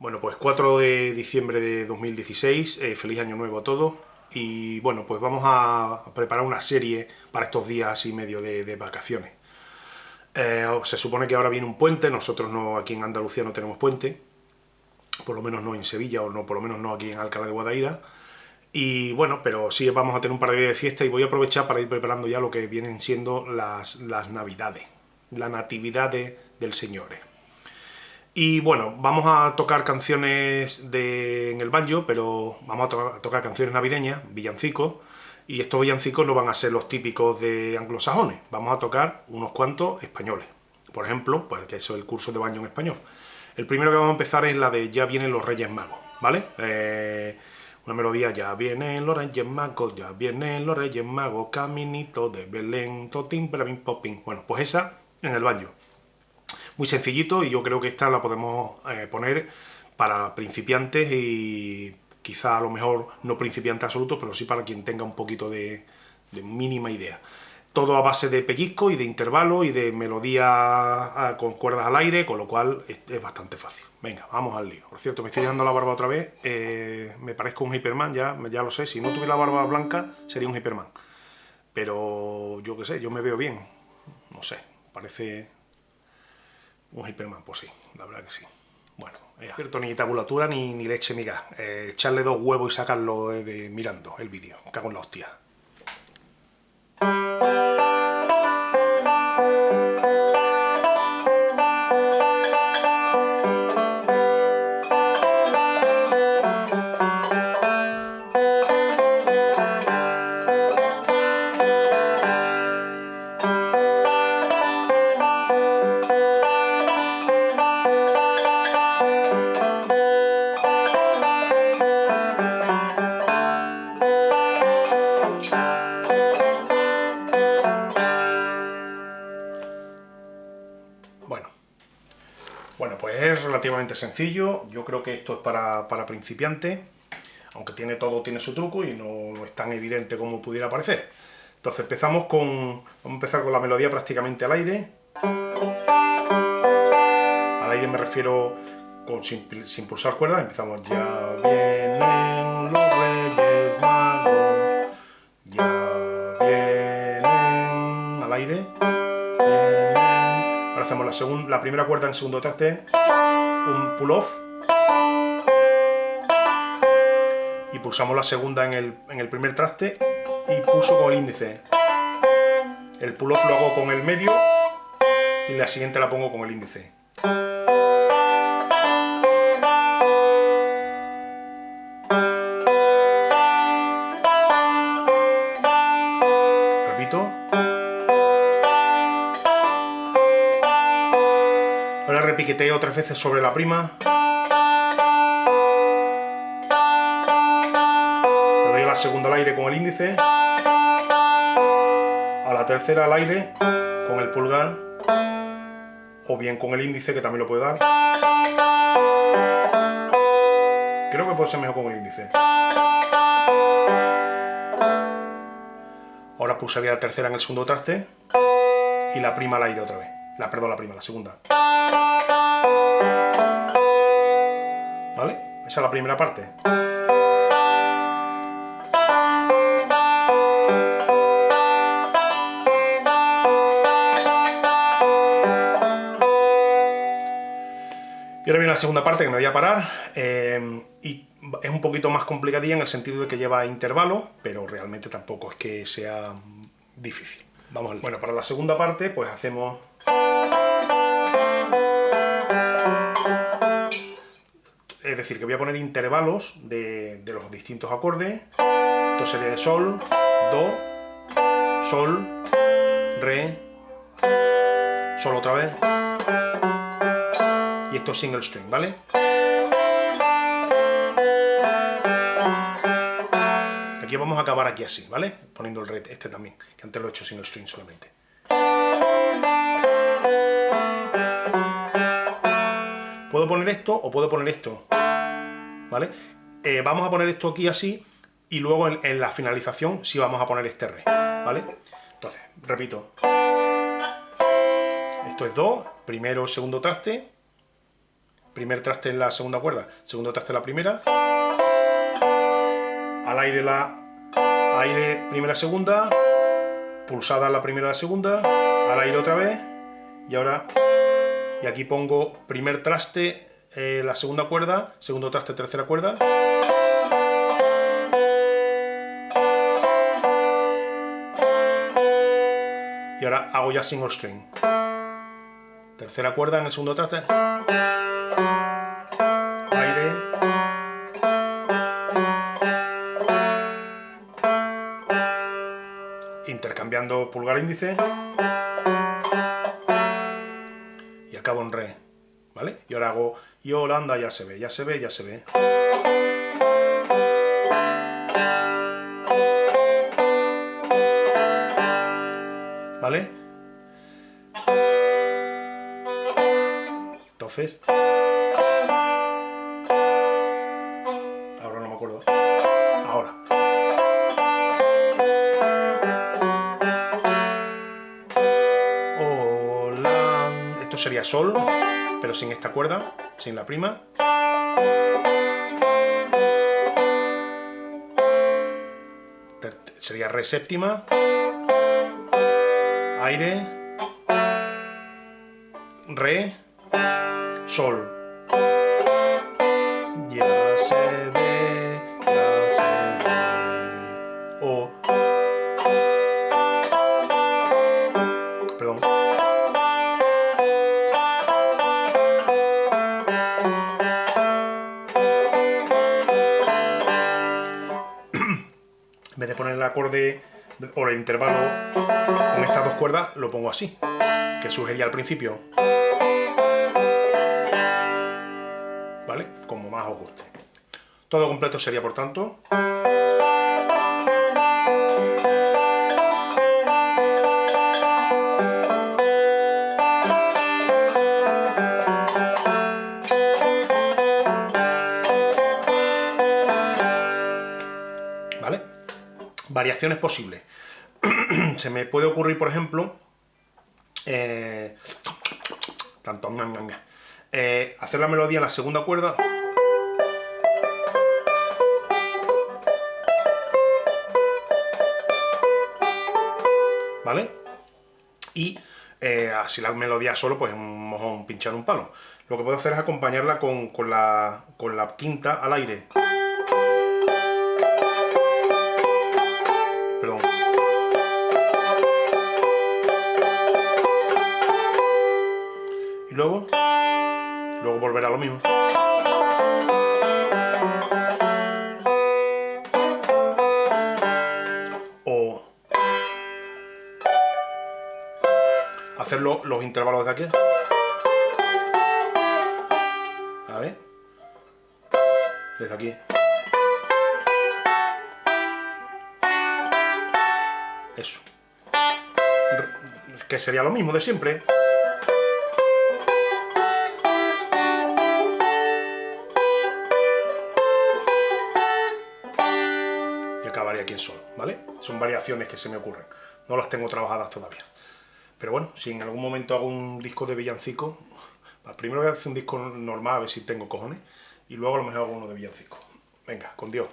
Bueno, pues 4 de diciembre de 2016, eh, feliz año nuevo a todos. Y bueno, pues vamos a preparar una serie para estos días y medio de, vacaciones. Eh, se supone que ahora viene un puente, nosotros no aquí en Andalucía no tenemos puente, por lo menos no en Sevilla, o no por lo menos no aquí en Alcalá de Guadaira. Y bueno, pero sí vamos a tener un par de días de fiesta y voy a aprovechar para ir preparando ya lo que vienen siendo las, las navidades, la natividad del Señor. Y bueno, vamos a tocar canciones de, en el banjo, pero vamos a, tocar canciones navideñas, villancicos, y estos villancicos no van a ser los típicos de anglosajones, vamos a tocar unos cuantos españoles. Por ejemplo, pues que eso es el curso de baño en español. El primero que vamos a empezar es la de Ya vienen los Reyes Magos, ¿vale? Eh, una melodía, ya vienen los Reyes Magos, ya vienen los Reyes Magos, caminito de Belén, totín, perabín, popín. Bueno, pues esa en el baño muy sencillito y yo creo que esta la podemos eh, poner para principiantes y quizá a lo mejor no principiantes absolutos, pero sí para quien tenga un poquito de, mínima idea. Todo a base de pellizco y de intervalo y de melodía ah, con cuerdas al aire, con lo cual es, bastante fácil. Venga, vamos al lío. Por cierto, me estoy dando la barba otra vez, eh, me parezco un Hyperman, ya, ya lo sé, si no tuviera la barba blanca sería un Hyperman. Pero yo qué sé, yo me veo bien, no sé, parece un Hyperman, pues sí, la verdad que sí. Bueno, es cierto, ni tabulatura ni, ni leche gas. Eh, echarle dos huevos y sacarlo mirando el vídeo. Cago en la hostia. Relativamente sencillo, yo creo que esto es para, para principiantes, aunque tiene todo tiene su truco y no, es tan evidente como pudiera parecer. Entonces empezamos con, vamos a empezar con la melodía prácticamente al aire. Al aire me refiero sin, pulsar cuerdas, empezamos. Ya vienen los reyes magos, ya vienen al aire hacemos la, segunda, la primera cuerda en segundo traste, un pull-off, y pulsamos la segunda en el, en el primer traste y pulso con el índice. El pull-off lo hago con el medio y la siguiente la pongo con el índice. Repiqueteo tres veces sobre la prima. Le doy a la segunda al aire con el índice. A la tercera al aire con el pulgar. O bien con el índice, que también lo puedo dar. Creo que puede ser mejor con el índice. Ahora pulsaría la tercera en el segundo traste y la prima al aire otra vez. La, perdón, la prima, la segunda. ¿Vale? Esa es la primera parte. Y ahora viene la segunda parte que me voy a parar, eh, y es un poquito más complicadilla en el sentido de que lleva intervalo, pero realmente tampoco es que sea difícil. Vamos al... Bueno, para la segunda parte, pues hacemos es decir, que voy a poner intervalos de, los distintos acordes. Esto sería de Sol, Do, Sol, Re, Sol otra vez. Y esto es single string, ¿vale? Aquí vamos a acabar aquí así, ¿vale? Poniendo el red este también, que antes lo he hecho single string solamente. Puedo poner esto o puedo poner esto, ¿vale? Eh, vamos a poner esto aquí así y luego en, la finalización sí vamos a poner este re, ¿vale? Entonces, repito. Esto es do, primero, segundo traste, primer traste en la segunda cuerda, segundo traste en la primera, al aire la aire primera segunda, pulsada la primera la segunda, al aire otra vez, y ahora, y aquí pongo primer traste eh, la segunda cuerda, segundo traste tercera cuerda, y ahora hago ya single string. Tercera cuerda en el segundo traste. Aire. Intercambiando pulgar índice. Y acabo en re. ¿Vale? Y ahora hago y Holanda, ya se ve, ya se ve, ya se ve. ¿Vale? Entonces... Ahora no me acuerdo. Ahora. Hola. Esto sería sol, pero sin esta cuerda, sin la prima. Sería re séptima aire, re, sol. Poner el acorde o el intervalo con estas dos cuerdas, lo pongo así, que sugería al principio. ¿Vale? Como más os guste. Todo completo sería, por tanto... Variaciones posibles. se me puede ocurrir, por ejemplo, eh, tanto, eh, hacer la melodía en la segunda cuerda. ¿Vale? Y eh, así la melodía solo, pues un mojón, pinchar un palo. Lo que puedo hacer es acompañarla con, la, con la quinta al aire. Lo mismo. O hacerlo los intervalos de aquí. A ver. Desde aquí. Eso. Que sería lo mismo de siempre. ¿Vale? Son variaciones que se me ocurren, no las tengo trabajadas todavía. Pero bueno, si en algún momento hago un disco de villancico, primero voy a hacer un disco normal a ver si tengo cojones, y luego a lo mejor hago uno de villancico. Venga, con Dios.